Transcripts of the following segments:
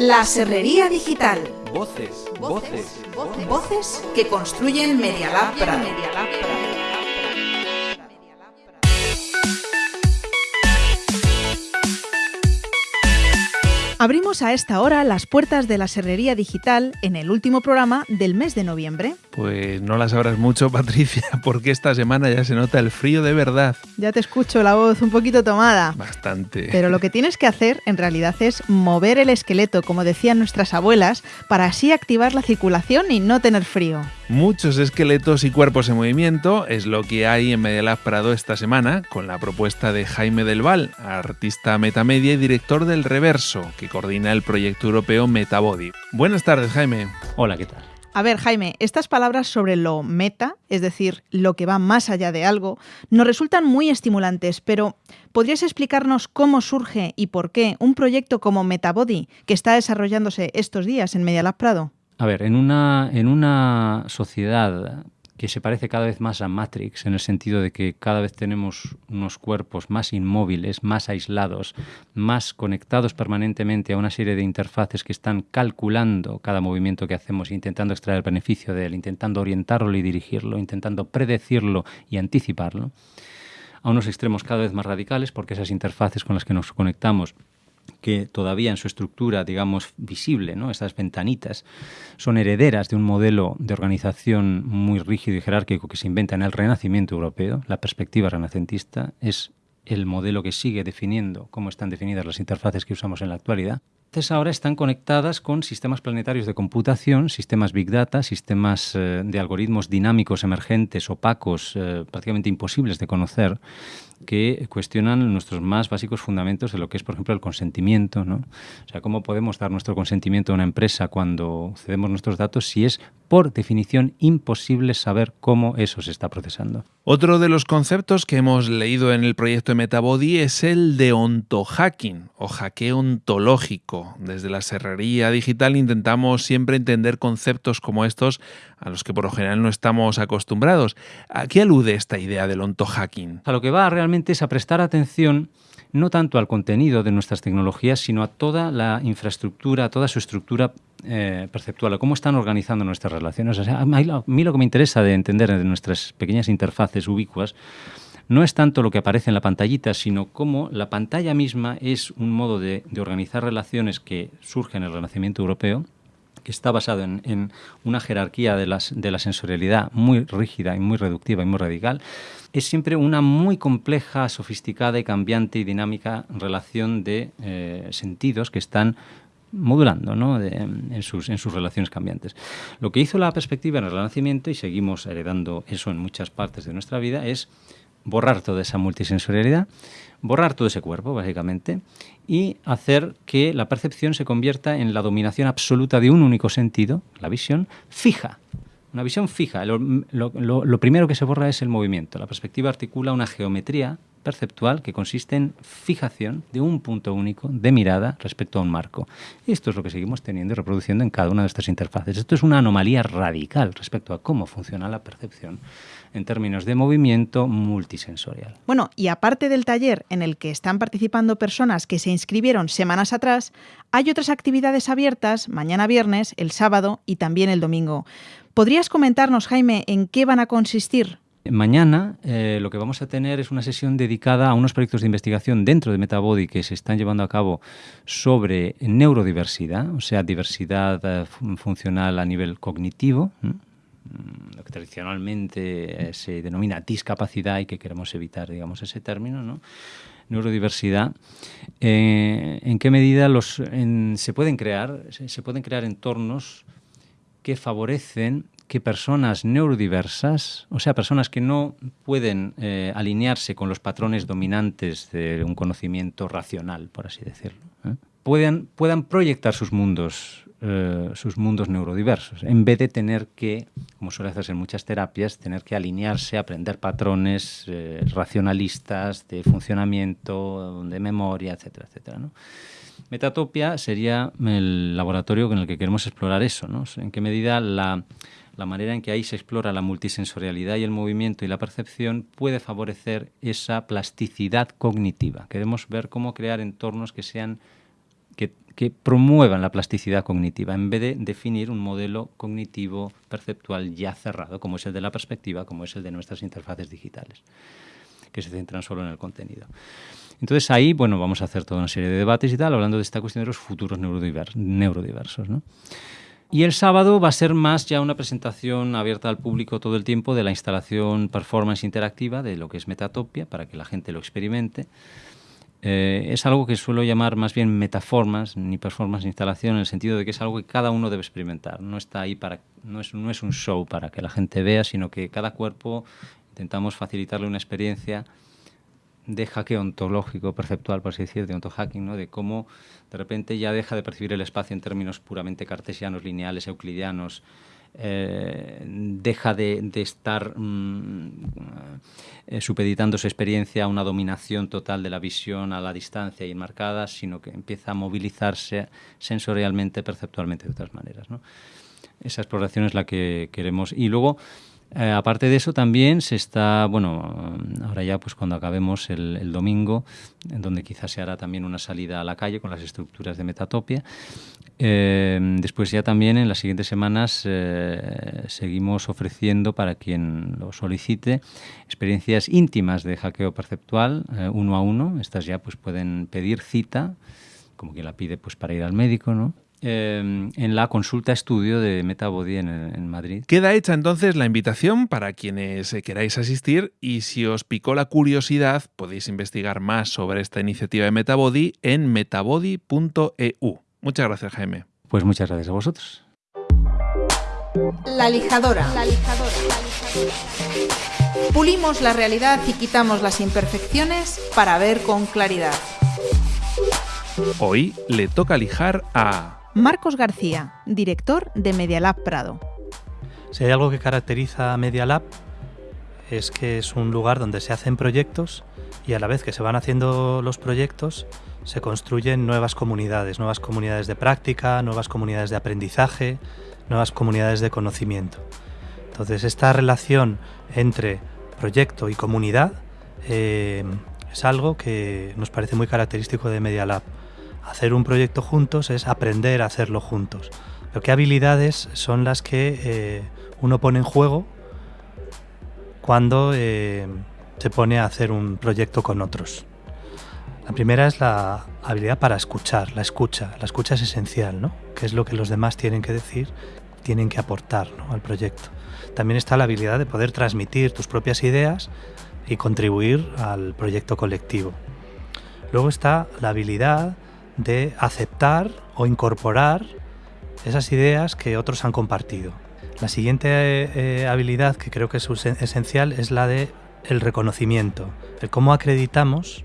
La Serrería Digital. Voces, voces, voces. Voces que construyen Media Lab Prado. Abrimos a esta hora las puertas de la Serrería Digital en el último programa del mes de noviembre. Pues no las sabrás mucho, Patricia, porque esta semana ya se nota el frío de verdad. Ya te escucho la voz un poquito tomada. Bastante. Pero lo que tienes que hacer en realidad es mover el esqueleto, como decían nuestras abuelas, para así activar la circulación y no tener frío. Muchos esqueletos y cuerpos en movimiento es lo que hay en Medialab Prado esta semana, con la propuesta de Jaime Del Val, artista metamedia y director del Reverso, que coordina el proyecto europeo Metabody. Buenas tardes, Jaime. Hola, ¿qué tal? A ver, Jaime, estas palabras sobre lo meta, es decir, lo que va más allá de algo, nos resultan muy estimulantes, pero ¿podrías explicarnos cómo surge y por qué un proyecto como Metabody que está desarrollándose estos días en Medialab Prado? A ver, en una, en una sociedad que se parece cada vez más a Matrix, en el sentido de que cada vez tenemos unos cuerpos más inmóviles, más aislados, más conectados permanentemente a una serie de interfaces que están calculando cada movimiento que hacemos, intentando extraer el beneficio de él, intentando orientarlo y dirigirlo, intentando predecirlo y anticiparlo, a unos extremos cada vez más radicales, porque esas interfaces con las que nos conectamos que todavía en su estructura, digamos, visible, ¿no? estas ventanitas, son herederas de un modelo de organización muy rígido y jerárquico que se inventa en el Renacimiento europeo. La perspectiva renacentista es el modelo que sigue definiendo cómo están definidas las interfaces que usamos en la actualidad. Entonces ahora están conectadas con sistemas planetarios de computación, sistemas Big Data, sistemas eh, de algoritmos dinámicos, emergentes, opacos, eh, prácticamente imposibles de conocer, que cuestionan nuestros más básicos fundamentos de lo que es, por ejemplo, el consentimiento. ¿no? O sea, ¿cómo podemos dar nuestro consentimiento a una empresa cuando cedemos nuestros datos si es, por definición, imposible saber cómo eso se está procesando? Otro de los conceptos que hemos leído en el proyecto de Metabody es el de ontohacking o hackeo ontológico. Desde la serrería digital intentamos siempre entender conceptos como estos a los que por lo general no estamos acostumbrados. ¿A qué alude esta idea del ontohacking? A lo que va realmente es a prestar atención no tanto al contenido de nuestras tecnologías, sino a toda la infraestructura, a toda su estructura eh, perceptual, a cómo están organizando nuestras relaciones. O sea, a mí lo que me interesa de entender de nuestras pequeñas interfaces ubicuas no es tanto lo que aparece en la pantallita, sino cómo la pantalla misma es un modo de, de organizar relaciones que surge en el Renacimiento europeo, que está basado en, una jerarquía de, la sensorialidad muy rígida y muy reductiva y muy radical, es siempre una muy compleja, sofisticada y cambiante y dinámica relación de eh, sentidos que están modulando ¿no? en, sus, en sus relaciones cambiantes. Lo que hizo la perspectiva en el Renacimiento, y seguimos heredando eso en muchas partes de nuestra vida, es borrar toda esa multisensorialidad, borrar todo ese cuerpo, básicamente, y hacer que la percepción se convierta en la dominación absoluta de un único sentido, la visión, fija. Una visión fija. Lo, primero que se borra es el movimiento. La perspectiva articula una geometría perceptual que consiste en fijación de un punto único de mirada respecto a un marco. Esto es lo que seguimos teniendo y reproduciendo en cada una de estas interfaces. Esto es una anomalía radical respecto a cómo funciona la percepción en términos de movimiento multisensorial. Bueno, y aparte del taller en el que están participando personas que se inscribieron semanas atrás, hay otras actividades abiertas mañana viernes, el sábado y también el domingo. ¿Podrías comentarnos, Jaime, en qué van a consistir? Mañana eh, lo que vamos a tener es una sesión dedicada a unos proyectos de investigación dentro de Metabody que se están llevando a cabo sobre neurodiversidad, o sea, diversidad eh, funcional a nivel cognitivo. Tradicionalmente eh, se denomina discapacidad y que queremos evitar, digamos, ese término, ¿no? neurodiversidad, eh, ¿en qué medida los, se pueden crear, se, pueden crear entornos que favorecen que personas neurodiversas, o sea, personas que no pueden eh, alinearse con los patrones dominantes de un conocimiento racional, por así decirlo, puedan, puedan proyectar sus mundos eh, sus mundos neurodiversos, en vez de tener que, como suele hacerse en muchas terapias, tener que alinearse, aprender patrones eh, racionalistas de funcionamiento, de memoria, etcétera, etcétera. ¿no? Metatopia sería el laboratorio en el que queremos explorar eso, ¿no? en qué medida la, la manera en que ahí se explora la multisensorialidad y el movimiento y la percepción puede favorecer esa plasticidad cognitiva. Queremos ver cómo crear entornos que sean que, promuevan la plasticidad cognitiva, en vez de definir un modelo cognitivo perceptual ya cerrado, como es el de la perspectiva, como es el de nuestras interfaces digitales, que se centran solo en el contenido. Entonces ahí, bueno, vamos a hacer toda una serie de debates y tal, hablando de esta cuestión de los futuros neurodiversos. Y el sábado va a ser más ya una presentación abierta al público todo el tiempo de la instalación performance interactiva de lo que es Metatopia, para que la gente lo experimente. Eh, es algo que suelo llamar más bien metaformas, ni performance ni instalación, en el sentido de que es algo que cada uno debe experimentar. No está ahí para, no es, no es un show para que la gente vea, sino que cada cuerpo intentamos facilitarle una experiencia de hackeo ontológico, perceptual, por así decir, de ontohacking, ¿no? de cómo de repente ya deja de percibir el espacio en términos puramente cartesianos, lineales, euclidianos, eh, deja de, estar mm, eh, supeditando su experiencia a una dominación total de la visión a la distancia y enmarcada, sino que empieza a movilizarse sensorialmente, perceptualmente de otras maneras. ¿no? Esa exploración es la que queremos. Y luego, eh, aparte de eso, también se está, bueno, ahora ya pues cuando acabemos el, domingo, en donde quizás se hará también una salida a la calle con las estructuras de Metatopia. Eh, después ya también en las siguientes semanas eh, seguimos ofreciendo para quien lo solicite experiencias íntimas de hackeo perceptual uno a uno. Estas ya pues pueden pedir cita, como quien la pide pues para ir al médico, ¿no? Em, en la consulta estudio de Metabody en, en, Madrid. Queda hecha entonces la invitación para quienes eh, queráis asistir y si os picó la curiosidad podéis investigar más sobre esta iniciativa de Metabody en metabody.eu. Muchas gracias Jaime. Pues muchas gracias a vosotros. La lijadora. La lijadora. Pulimos la realidad y quitamos las imperfecciones para ver con claridad. Hoy le toca lijar a Marcos García, director de Medialab Prado. Si hay algo que caracteriza a Medialab es que es un lugar donde se hacen proyectos y a la vez que se van haciendo los proyectos se construyen nuevas comunidades, nuevas comunidades de práctica, nuevas comunidades de aprendizaje, nuevas comunidades de conocimiento. Entonces esta relación entre proyecto y comunidad eh, es algo que nos parece muy característico de Medialab hacer un proyecto juntos es aprender a hacerlo juntos. Pero qué habilidades son las que eh, uno pone en juego cuando eh, se pone a hacer un proyecto con otros. La primera es la habilidad para escuchar, la escucha. La escucha es esencial, ¿no? ¿Qué es lo que los demás tienen que decir, tienen que aportar al proyecto? También está la habilidad de poder transmitir tus propias ideas y contribuir al proyecto colectivo. Luego está la habilidad de aceptar o incorporar esas ideas que otros han compartido. La siguiente eh, habilidad que creo que es esencial es la de el reconocimiento, el cómo acreditamos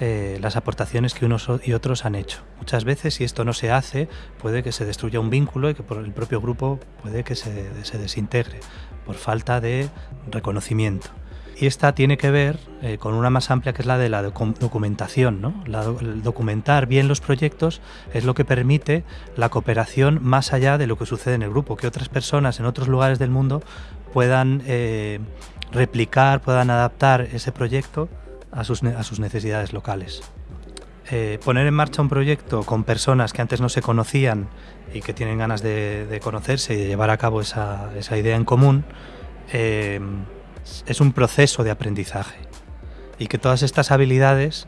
eh, las aportaciones que unos y otros han hecho. Muchas veces, si esto no se hace, puede que se destruya un vínculo y que por el propio grupo puede que se, desintegre por falta de reconocimiento. Y esta tiene que ver eh, con una más amplia que es la de la documentación. ¿no? documentar bien los proyectos es lo que permite la cooperación más allá de lo que sucede en el grupo, que otras personas en otros lugares del mundo puedan eh, replicar, puedan adaptar ese proyecto a sus, necesidades locales. Eh, poner en marcha un proyecto con personas que antes no se conocían y que tienen ganas de, conocerse y de llevar a cabo esa, idea en común, es un proceso de aprendizaje y que todas estas habilidades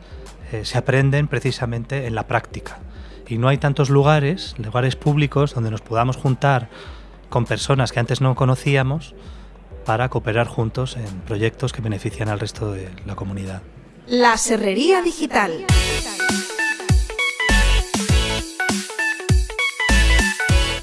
eh, se aprenden precisamente en la práctica. Y no hay tantos lugares, lugares públicos, donde nos podamos juntar con personas que antes no conocíamos para cooperar juntos en proyectos que benefician al resto de la comunidad. La Serrería Digital.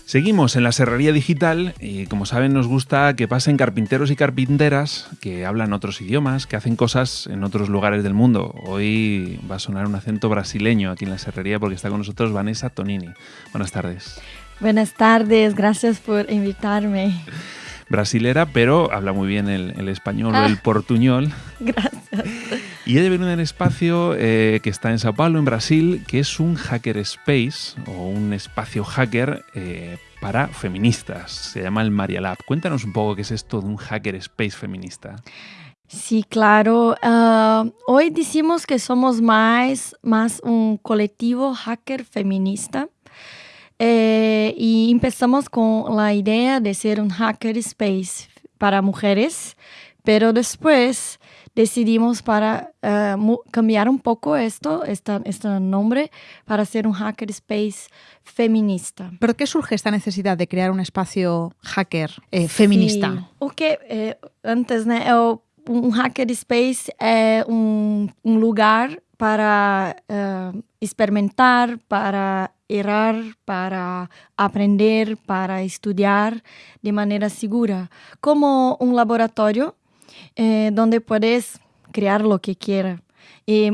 Seguimos en la Serrería Digital y como saben nos gusta que pasen carpinteros y carpinteras que hablan otros idiomas, que hacen cosas en otros lugares del mundo. Hoy va a sonar un acento brasileño aquí en la Serrería porque está con nosotros Vanessa Tonini. Buenas tardes. Buenas tardes, gracias por invitarme. Brasilera, pero habla muy bien el, español o el ah. portuñol. Gracias. Y viene de un espacio eh, que está en Sao Paulo, en Brasil, que es un hacker space o un espacio hacker eh, para feministas. Se llama el Maria Lab. Cuéntanos un poco qué es esto de un hacker space feminista. Sí, claro. Uh, hoy decimos que somos más, más un colectivo hacker feminista. Eh, y empezamos con la idea de ser un hacker space para mujeres, pero después decidimos para uh, cambiar un poco esto, este, este nombre, para ser un hacker space feminista. ¿Pero qué surge esta necesidad de crear un espacio hacker eh, feminista? Sí. Okay, eh, antes, né, un hacker space es un, un lugar para uh, experimentar, para errar, para aprender, para estudiar de manera segura, como un laboratorio eh, donde puedes crear lo que quieras. Y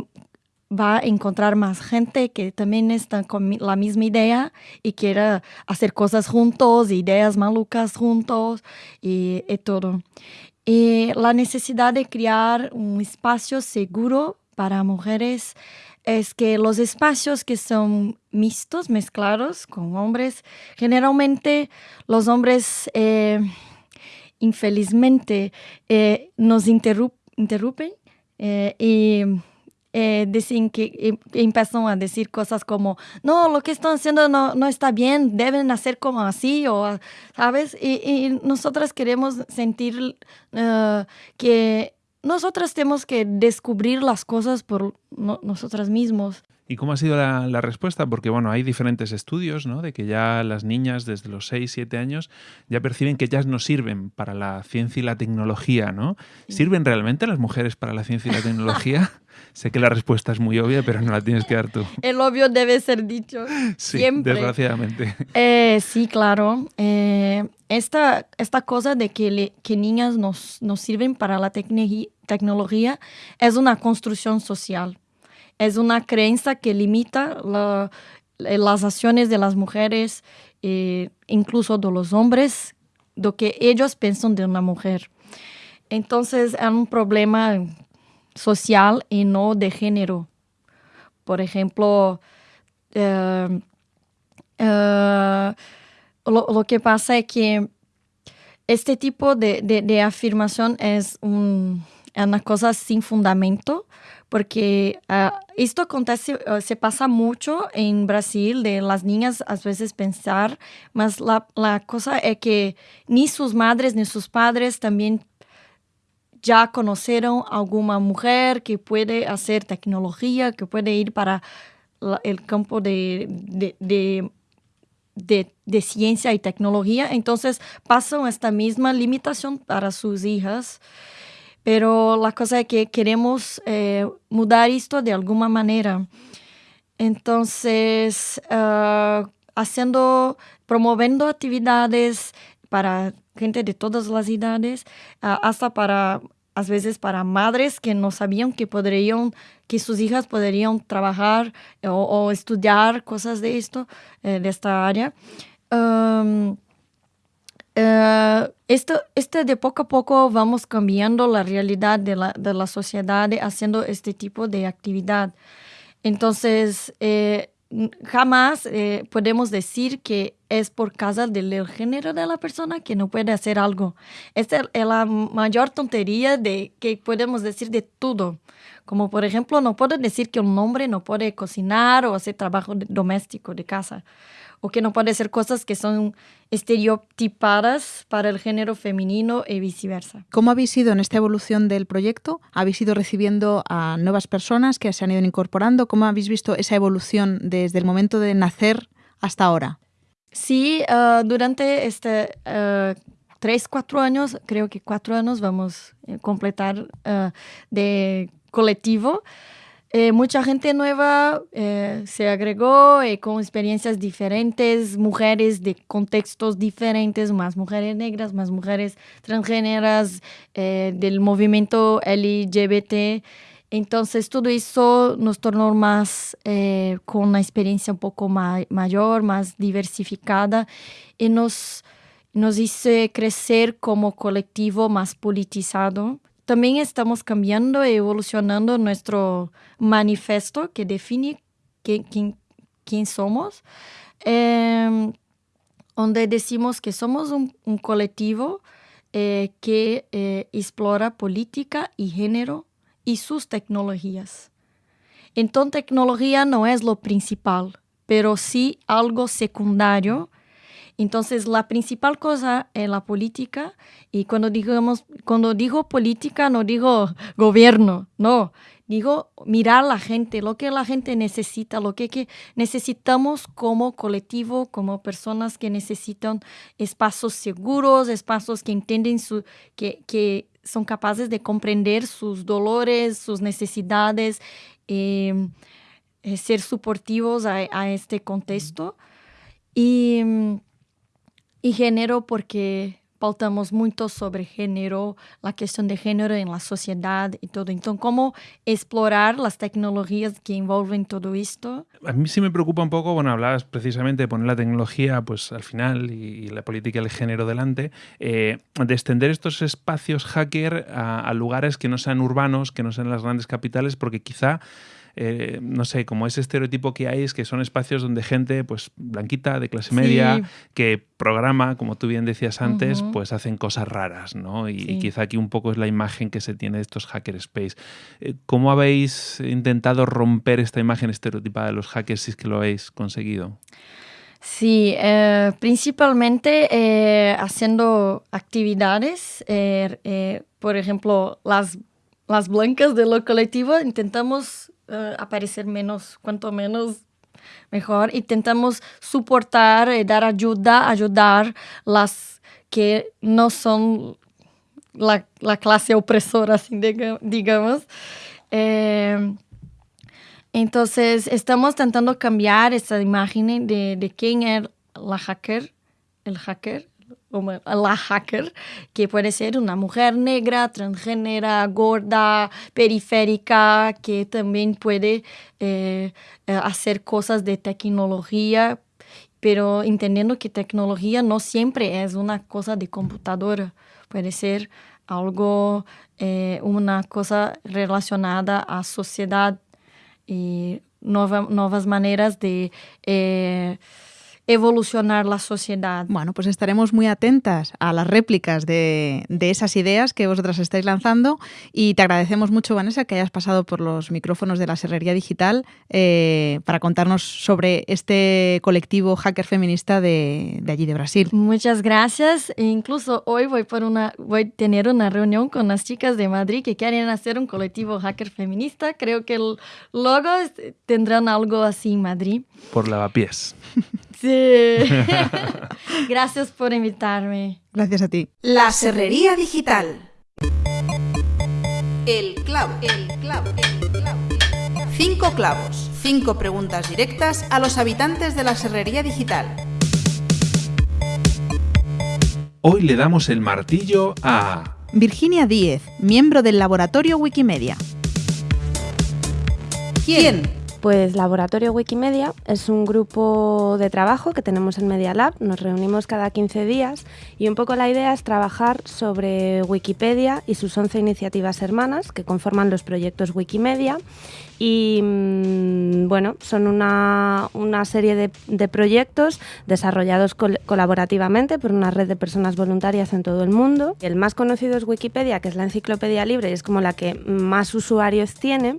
va a encontrar más gente que también está con la misma idea y quiera hacer cosas juntos, ideas malucas juntos y, y todo. Y la necesidad de crear un espacio seguro para mujeres es que los espacios que son mixtos, mezclados con hombres, generalmente los hombres eh, infelizmente eh, nos interrumpen eh, y dicen que em, empiezan a decir cosas como, no, lo que están haciendo no, no está bien, deben hacer como así, o, ¿sabes? Y, y nosotras queremos sentir que nosotras tenemos que descubrir las cosas por no, nosotras mismos. ¿Y cómo ha sido la, la, respuesta? Porque bueno, hay diferentes estudios, ¿no? De que ya las niñas desde los 6, 7 años ya perciben que ellas no sirven para la ciencia y la tecnología, ¿no? ¿Sirven realmente las mujeres para la ciencia y la tecnología? sé que la respuesta es muy obvia, pero no la tienes que dar tú. El obvio debe ser dicho. Sí, siempre. desgraciadamente. Eh, sí, claro. Eh, esta, esta cosa de que, le, que niñas nos, nos sirven para la tecnología es una construcción social es una creencia que limita la, las acciones de las mujeres, eh, incluso de los hombres, lo que ellos piensan de una mujer. Entonces es un problema social y no de género. Por ejemplo, eh, eh, lo, que pasa es que este tipo de, de, afirmación es una cosa sin fundamento porque uh, esto acontece, uh, se pasa mucho en Brasil, de las niñas a veces pensar, mas la, cosa es que ni sus madres ni sus padres también ya conocieron alguna mujer que puede hacer tecnología, que puede ir para el campo de de, de, ciencia y tecnología, entonces pasan esta misma limitación para sus hijas. Pero la cosa es que queremos eh, mudar esto de alguna manera. Entonces, uh, haciendo, promoviendo actividades para gente de todas las edades, uh, hasta para, a veces para madres que no sabían que podrían, que sus hijas podrían trabajar o, o estudiar cosas de esto, eh, de esta área. Uh, esto, este de poco a poco vamos cambiando la realidad de la, de la sociedad haciendo este tipo de actividad. Entonces, eh, jamás eh, podemos decir que es por causa del género de la persona que no puede hacer algo. Esta es la mayor tontería de que podemos decir de todo. Como por ejemplo, no puedo decir que un hombre no puede cocinar o hacer trabajo doméstico de casa o que no puede ser cosas que son estereotipadas para el género femenino y viceversa. ¿Cómo habéis ido en esta evolución del proyecto? ¿Habéis ido recibiendo a nuevas personas que se han ido incorporando? ¿Cómo habéis visto esa evolución desde el momento de nacer hasta ahora? Sí, uh, durante este uh, tres, cuatro años, creo que cuatro años vamos a completar uh, de colectivo. Eh, mucha gente nueva eh, se agregó eh, con experiencias diferentes, mujeres de contextos diferentes, más mujeres negras, más mujeres transgéneras, eh, del movimiento LGBT. Entonces todo eso nos tornó más eh, con una experiencia un poco ma mayor, más diversificada y nos, nos hizo crecer como colectivo más politizado. También estamos cambiando y evolucionando nuestro manifiesto que define quién, quién, somos, eh, donde decimos que somos un, un colectivo eh, que eh, explora política y género y sus tecnologías. Entonces, tecnología no es lo principal, pero sí algo secundario. Entonces, la principal cosa es la política. Y cuando, digamos, cuando digo política, no digo gobierno, no. Digo, mirar la gente, lo que la gente necesita, lo que, que necesitamos como colectivo, como personas que necesitan espacios seguros, espacios que entienden su, que, que son capaces de comprender sus dolores, sus necesidades, eh, eh, ser suportivos a, a, este contexto. Y, y género porque pautamos muito sobre género, a questão de género em la sociedade e todo. Então, como explorar as tecnologias que envolven todo isto? A mí sí me preocupa un poco, bueno, hablabas precisamente de poner la tecnología pues al final y, y la política del género delante, eh, de extender estos espacios hacker a lugares que no sean urbanos, que no sean las grandes capitales, porque quizá eh, no sé, como ese estereotipo que hay es que son espacios donde gente, pues, blanquita, de clase media, sí. que programa, como tú bien decías antes, uh -huh. pues hacen cosas raras, ¿no? Y, sí. y, quizá aquí un poco es la imagen que se tiene de estos hackerspace. Eh, ¿Cómo habéis intentado romper esta imagen estereotipada de los hackers si es que lo habéis conseguido? Sí, eh, principalmente eh, haciendo actividades, eh, por ejemplo, las, las blancas de lo colectivo, intentamos uh, aparecer menos, cuanto menos mejor. Intentamos soportar, eh, dar ayuda, ayudar las que no son la, la clase opresora, así digamos. Eh, entonces, estamos tentando cambiar esa imagen de, de quién es la hacker, el hacker, la hacker, que puede ser una mujer negra, transgénera, gorda, periférica, que también puede eh, hacer cosas de tecnología, pero entendiendo que tecnología no siempre es una cosa de computadora, puede ser algo, eh, una cosa relacionada a sociedad y nueva, nuevas maneras de... Eh, evolucionar la sociedad. Bueno, pues estaremos muy atentas a las réplicas de, de, esas ideas que vosotras estáis lanzando y te agradecemos mucho, Vanessa, que hayas pasado por los micrófonos de la Serrería Digital eh, para contarnos sobre este colectivo hacker feminista de, de, allí de Brasil. Muchas gracias. E incluso hoy voy, por una, voy a tener una reunión con las chicas de Madrid que quieren hacer un colectivo hacker feminista. Creo que el logo tendrán algo así en Madrid. Por lavapiés. Sí. Gracias por invitarme. Gracias a ti. La Serrería Digital. El clavo, el clavo, el clavo. Cinco clavos, cinco preguntas directas a los habitantes de la Serrería Digital. Hoy le damos el martillo a... Virginia Díez, miembro del laboratorio Wikimedia. ¿Quién? Pues Laboratorio Wikimedia es un grupo de trabajo que tenemos en Media Lab, nos reunimos cada 15 días y un poco la idea es trabajar sobre Wikipedia y sus 11 iniciativas hermanas que conforman los proyectos Wikimedia y mmm, bueno, son una, una serie de, proyectos desarrollados col colaborativamente por una red de personas voluntarias en todo el mundo. El más conocido es Wikipedia, que es la enciclopedia libre y es como la que más usuarios tiene,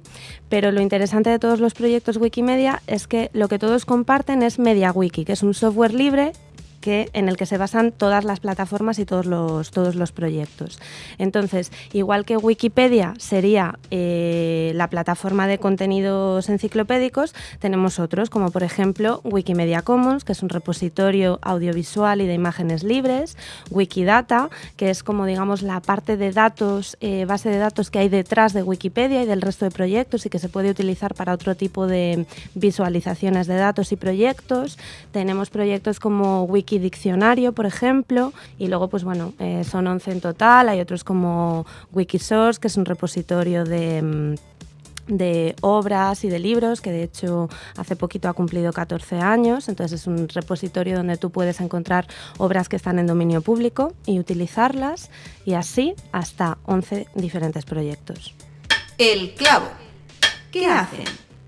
pero lo interesante de todos los proyectos Wikimedia es que lo que todos comparten es MediaWiki, que es un software libre que, en el que se basan todas las plataformas y todos los, todos los proyectos. Entonces, igual que Wikipedia sería eh, la plataforma de contenidos enciclopédicos, tenemos otros, como por ejemplo Wikimedia Commons, que es un repositorio audiovisual y de imágenes libres, Wikidata, que es como digamos la parte de datos, eh, base de datos que hay detrás de Wikipedia y del resto de proyectos y que se puede utilizar para otro tipo de visualizaciones de datos y proyectos. Tenemos proyectos como Wiki Diccionario, por ejemplo, y luego, pues bueno, eh, son 11 en total. Hay otros como Wikisource, que es un repositorio de de obras y de libros, que de hecho hace poquito ha cumplido 14 años, entonces es un repositorio donde tú puedes encontrar obras que están en dominio público y utilizarlas, y así hasta 11 diferentes proyectos. El clavo. ¿Qué hacen?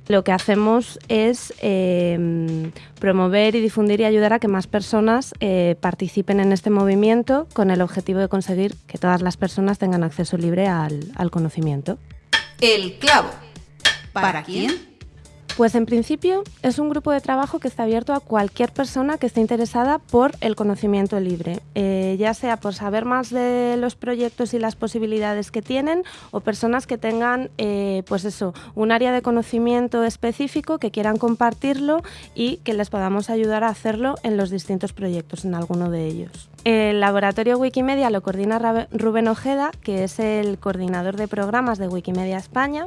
Lo que hacemos es eh, promover y difundir y ayudar a que más personas eh, participen en este movimiento con el objetivo de conseguir que todas las personas tengan acceso libre al, al conocimiento. El clavo. ¿Para quién? Pues en principio es un grupo de trabajo que está abierto a cualquier persona que esté interesada por el conocimiento libre, eh, ya sea por saber más de los proyectos y las posibilidades que tienen o personas que tengan eh, pues eso, un área de conocimiento específico que quieran compartirlo y que les podamos ayudar a hacerlo en los distintos proyectos, en alguno de ellos. El laboratorio Wikimedia lo coordina Rubén Ojeda, que es el coordinador de programas de Wikimedia España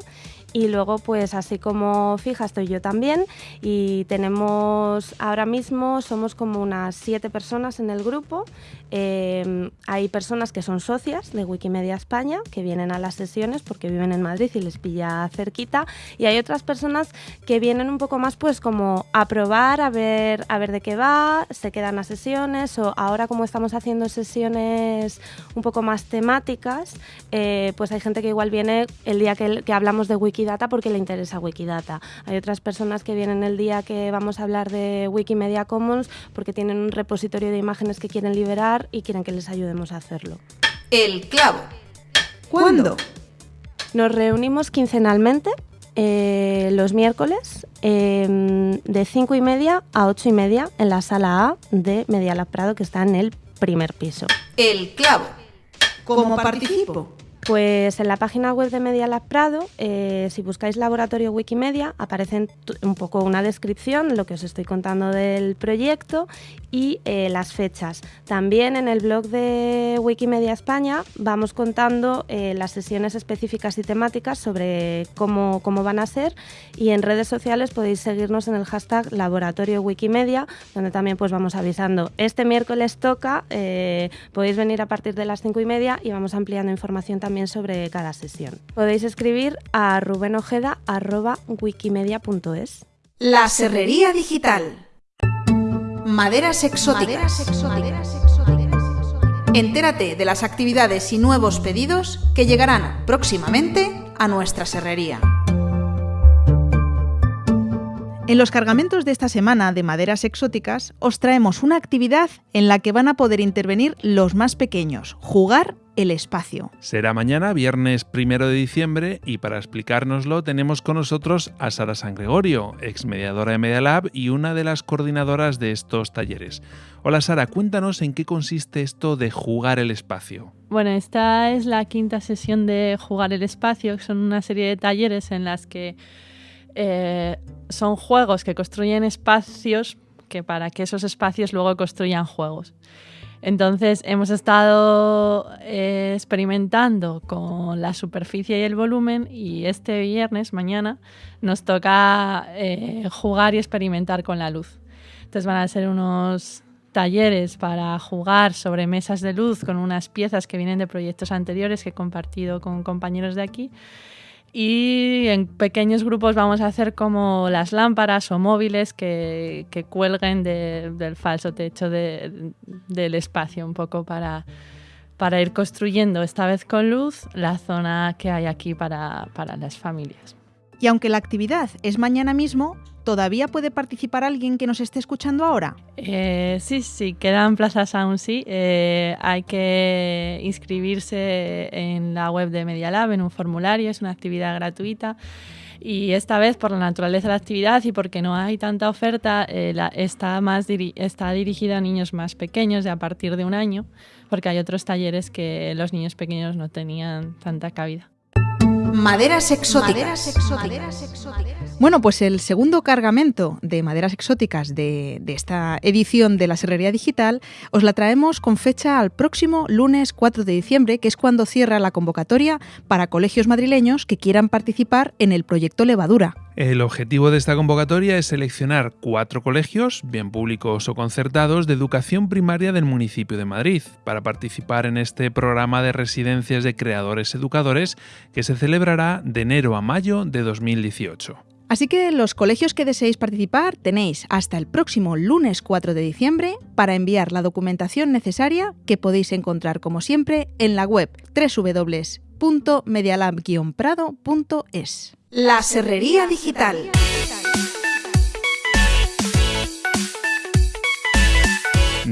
y luego, pues así como fija, estoy yo también. Y tenemos ahora mismo, somos como unas siete personas en el grupo. Em, hay personas que son socias de Wikimedia España, que vienen a las sesiones porque viven en Madrid y les pilla cerquita. Y hay otras personas que vienen un poco más, pues como a probar, a ver, a ver de qué va, se quedan a sesiones. O ahora, como estamos haciendo sesiones un poco más temáticas, eh, pues hay gente que igual viene el día que, hablamos de Wikidata porque le interesa Wikidata. Hay otras personas que vienen el día que vamos a hablar de Wikimedia Commons porque tienen un repositorio de imágenes que quieren liberar y quieren que les ayudemos a hacerlo. El clavo. ¿Cuándo? Nos reunimos quincenalmente eh, los miércoles em, de 5 y media a 8 y media en la sala A de Media Prado que está en el primer piso. El clavo. ¿Cómo participo? Pues en la página web de Media Lab Prado, eh, si buscáis laboratorio Wikimedia, aparece un poco una descripción, lo que os estoy contando del proyecto y eh, las fechas. También en el blog de Wikimedia España vamos contando eh, las sesiones específicas y temáticas sobre cómo, cómo, van a ser y en redes sociales podéis seguirnos en el hashtag Laboratorio Wikimedia, donde también pues vamos avisando. Este miércoles toca, podéis venir a partir de las cinco y media y vamos ampliando información también sobre cada sesión. Podéis escribir a rubenojeda.wikimedia.es. La Serrería Digital. Maderas exóticas. Entérate de las actividades y nuevos pedidos que llegarán próximamente a nuestra serrería. En los cargamentos de esta semana de maderas exóticas os traemos una actividad en la que van a poder intervenir los más pequeños, jugar el espacio. Será mañana, viernes primero de diciembre, y para explicárnoslo tenemos con nosotros a Sara San Gregorio, ex mediadora de Media Lab y una de las coordinadoras de estos talleres. Hola Sara, cuéntanos en qué consiste esto de jugar el espacio. Bueno, esta es la quinta sesión de Jugar el espacio, que son una serie de talleres en las que eh, son juegos que construyen espacios que para que esos espacios luego construyan juegos. Entonces hemos estado eh, experimentando con la superficie y el volumen y este viernes, mañana, nos toca eh, jugar y experimentar con la luz. Entonces van a ser unos talleres para jugar sobre mesas de luz con unas piezas que vienen de proyectos anteriores que he compartido con compañeros de aquí y en pequeños grupos vamos a hacer como las lámparas o móviles que, cuelguen del falso techo del espacio, un poco para, para ir construyendo, esta vez con luz, la zona que hay aquí para, para las familias. Y aunque la actividad es mañana mismo, ¿todavía puede participar alguien que nos esté escuchando ahora? Eh, sí, sí, quedan plazas aún sí. Eh, hay que inscribirse en la web de Media Lab, en un formulario, es una actividad gratuita. Y esta vez, por la naturaleza de la actividad y porque no hay tanta oferta, eh, está, más está dirigida a niños más pequeños, de a partir de un año, porque hay otros talleres que los niños pequeños no tenían tanta cabida. Maderas exóticas. Bueno, pues el segundo cargamento de maderas exóticas de, de, esta edición de la Serrería Digital os la traemos con fecha al próximo lunes 4 de diciembre, que es cuando cierra la convocatoria para colegios madrileños que quieran participar en el proyecto Levadura. El objetivo de esta convocatoria es seleccionar cuatro colegios, bien públicos o concertados, de educación primaria del municipio de Madrid, para participar en este programa de residencias de creadores educadores que se celebrará de enero a mayo de 2018. Así que los colegios que deseéis participar tenéis hasta el próximo lunes 4 de diciembre para enviar la documentación necesaria que podéis encontrar como siempre en la web www.medialab-prado.es. La Serrería Digital.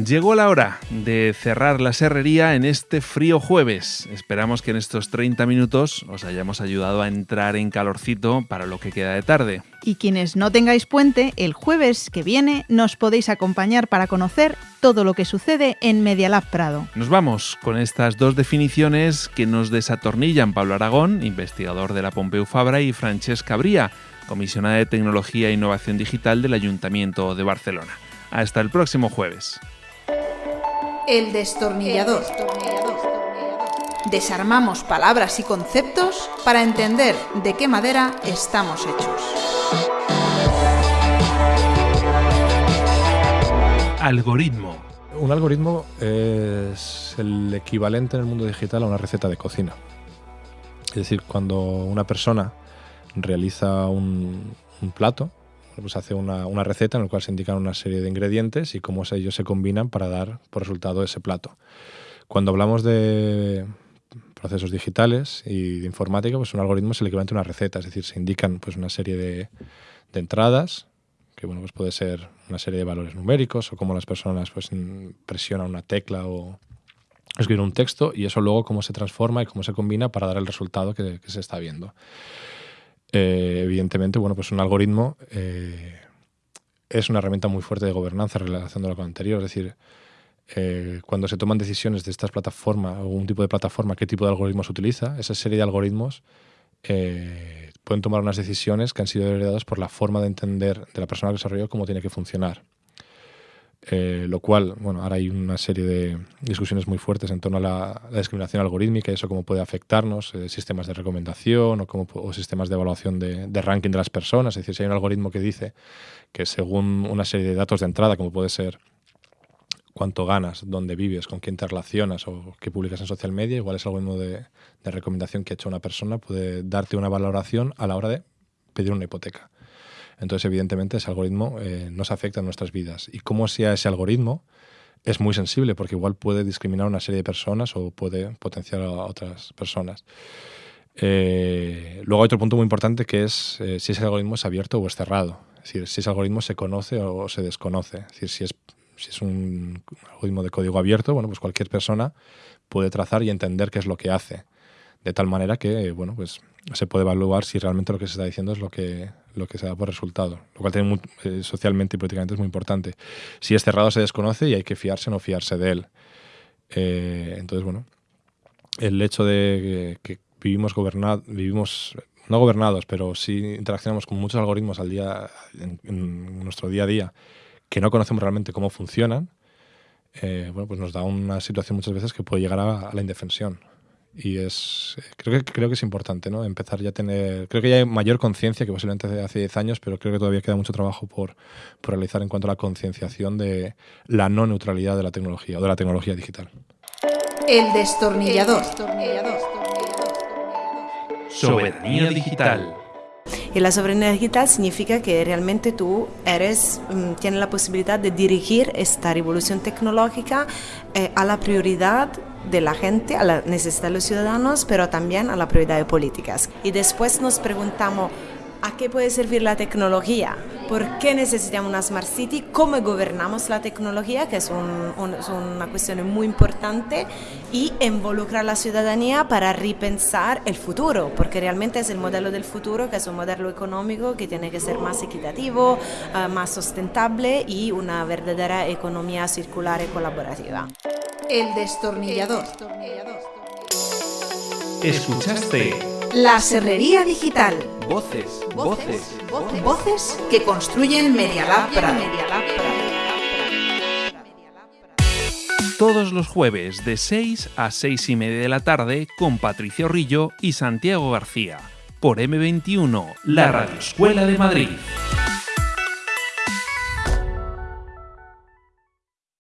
Llegó la hora de cerrar la serrería en este frío jueves. Esperamos que en estos 30 minutos os hayamos ayudado a entrar en calorcito para lo que queda de tarde. Y quienes no tengáis puente, el jueves que viene nos podéis acompañar para conocer todo lo que sucede en Media Lab Prado. Nos vamos con estas dos definiciones que nos desatornillan Pablo Aragón, investigador de la Pompeu Fabra, y Francesca Bría, comisionada de Tecnología e Innovación Digital del Ayuntamiento de Barcelona. Hasta el próximo jueves. El destornillador. Desarmamos palabras y conceptos para entender de qué madera estamos hechos. Algoritmo. Un algoritmo es el equivalente en el mundo digital a una receta de cocina. Es decir, cuando una persona realiza un, un plato, pues hace una, una, receta en la cual se indican una serie de ingredientes y cómo ellos se combinan para dar por resultado ese plato. Cuando hablamos de procesos digitales y de informática, pues un algoritmo es el equivalente a una receta, es decir, se indican pues una serie de, de entradas, que bueno, pues puede ser una serie de valores numéricos o cómo las personas pues presionan una tecla o escriben un texto y eso luego cómo se transforma y cómo se combina para dar el resultado que, que se está viendo. Eh, evidentemente, bueno, pues un algoritmo eh, es una herramienta muy fuerte de gobernanza relacionándolo con lo anterior. Es decir, eh, cuando se toman decisiones de estas plataformas o un tipo de plataforma, qué tipo de algoritmos se utiliza, esa serie de algoritmos eh, pueden tomar unas decisiones que han sido heredadas por la forma de entender de la persona que desarrolló cómo tiene que funcionar. Eh, lo cual, bueno, ahora hay una serie de discusiones muy fuertes en torno a la, discriminación algorítmica y eso cómo puede afectarnos, eh, sistemas de recomendación o, cómo, o sistemas de evaluación de, ranking de las personas. Es decir, si hay un algoritmo que dice que según una serie de datos de entrada, como puede ser cuánto ganas, dónde vives, con quién te relacionas o qué publicas en social media, igual es algoritmo de recomendación que ha hecho una persona, puede darte una valoración a la hora de pedir una hipoteca. Entonces, evidentemente, ese algoritmo eh, nos afecta en nuestras vidas. Y cómo sea ese algoritmo es muy sensible porque igual puede discriminar a una serie de personas o puede potenciar a otras personas. Eh, luego hay otro punto muy importante que es eh, si ese algoritmo es abierto o es cerrado. Es decir, si ese algoritmo se conoce o se desconoce. Es decir, si es, si es un algoritmo de código abierto, bueno, pues cualquier persona puede trazar y entender qué es lo que hace. De tal manera que, bueno, pues se puede evaluar si realmente lo que se está diciendo es lo que, lo que se da por resultado, lo cual tiene eh, socialmente y políticamente es muy importante. Si es cerrado se desconoce y hay que fiarse o no fiarse de él. Eh, entonces, bueno, el hecho de que, vivimos, gobernad, vivimos no gobernados, pero sí interaccionamos con muchos algoritmos al día, en, nuestro día a día que no conocemos realmente cómo funcionan, eh, bueno, pues nos da una situación muchas veces que puede llegar a la indefensión y es creo que creo que es importante no empezar ya a tener creo que ya hay mayor conciencia que posiblemente hace 10 años pero creo que todavía queda mucho trabajo por, por realizar en cuanto a la concienciación de la no neutralidad de la tecnología o de la tecnología digital. El destornillador, el destornillador. soberanía digital y la soberanía digital significa que realmente tú eres, um, tienes la posibilidad de dirigir esta revolución tecnológica eh, a la prioridad de la gente, a la necesidad de los ciudadanos, pero también a la prioridad de políticas. Y después nos preguntamos, ¿a qué puede servir la tecnología? ¿Por qué necesitamos una Smart City? ¿Cómo gobernamos la tecnología? Que es, un, un, es una cuestión muy importante. Y involucrar a la ciudadanía para repensar el futuro, porque realmente es el modelo del futuro, que es un modelo económico que tiene que ser más equitativo, uh, más sustentable y una verdadera economía circular y colaborativa. El destornillador. Escuchaste La Serrería Digital. Voces, voces, voces, voces que construyen Media Lab Prado. Todos los jueves de 6 a 6 y media de la tarde con Patricia Rillo y Santiago García por M21, la Radio Escuela de Madrid.